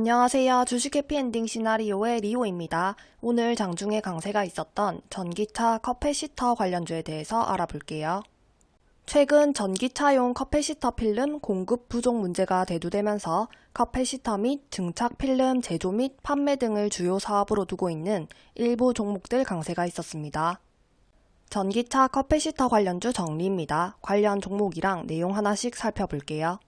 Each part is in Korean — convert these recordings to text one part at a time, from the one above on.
안녕하세요. 주식 해피엔딩 시나리오의 리오입니다. 오늘 장중에 강세가 있었던 전기차 커패시터 관련주에 대해서 알아볼게요. 최근 전기차용 커패시터 필름 공급 부족 문제가 대두되면서 커패시터 및 증착 필름 제조 및 판매 등을 주요 사업으로 두고 있는 일부 종목들 강세가 있었습니다. 전기차 커패시터 관련주 정리입니다. 관련 종목이랑 내용 하나씩 살펴볼게요.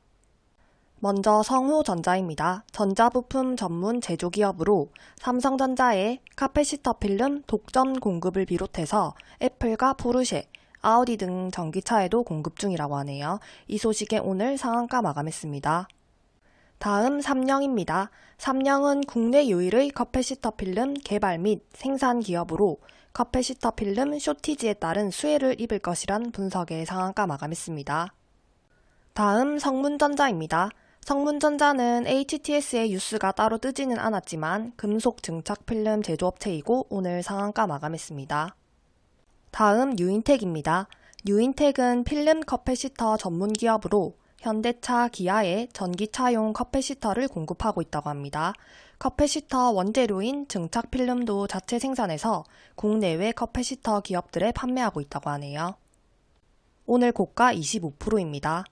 먼저 성호전자입니다. 전자부품 전문 제조기업으로 삼성전자의 커패시터 필름 독점 공급을 비롯해서 애플과 포르쉐, 아우디 등 전기차에도 공급 중이라고 하네요. 이 소식에 오늘 상한가 마감했습니다. 다음 삼영입니다. 삼영은 국내 유일의 커패시터 필름 개발 및 생산 기업으로 커패시터 필름 쇼티지에 따른 수혜를 입을 것이란 분석에 상한가 마감했습니다. 다음 성문전자입니다. 성문전자는 HTS에 뉴스가 따로 뜨지는 않았지만 금속 증착 필름 제조업체이고 오늘 상한가 마감했습니다. 다음 뉴인텍입니다. 뉴인텍은 필름 커패시터 전문 기업으로 현대차, 기아에 전기차용 커패시터를 공급하고 있다고 합니다. 커패시터 원재료인 증착 필름도 자체 생산해서 국내외 커패시터 기업들에 판매하고 있다고 하네요. 오늘 고가 25%입니다.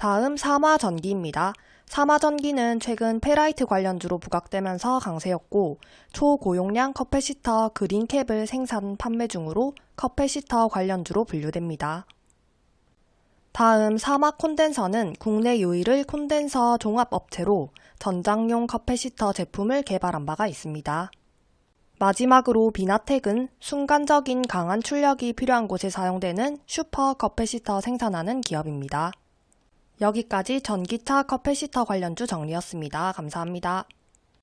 다음 삼화전기입니다. 삼화전기는 최근 페라이트 관련주로 부각되면서 강세였고 초고용량 커패시터 그린캡을 생산 판매 중으로 커패시터 관련주로 분류됩니다. 다음 삼화콘덴서는 국내 유일의 콘덴서 종합업체로 전장용 커패시터 제품을 개발한 바가 있습니다. 마지막으로 비나텍은 순간적인 강한 출력이 필요한 곳에 사용되는 슈퍼 커패시터 생산하는 기업입니다. 여기까지 전기차 커패시터 관련주 정리였습니다. 감사합니다.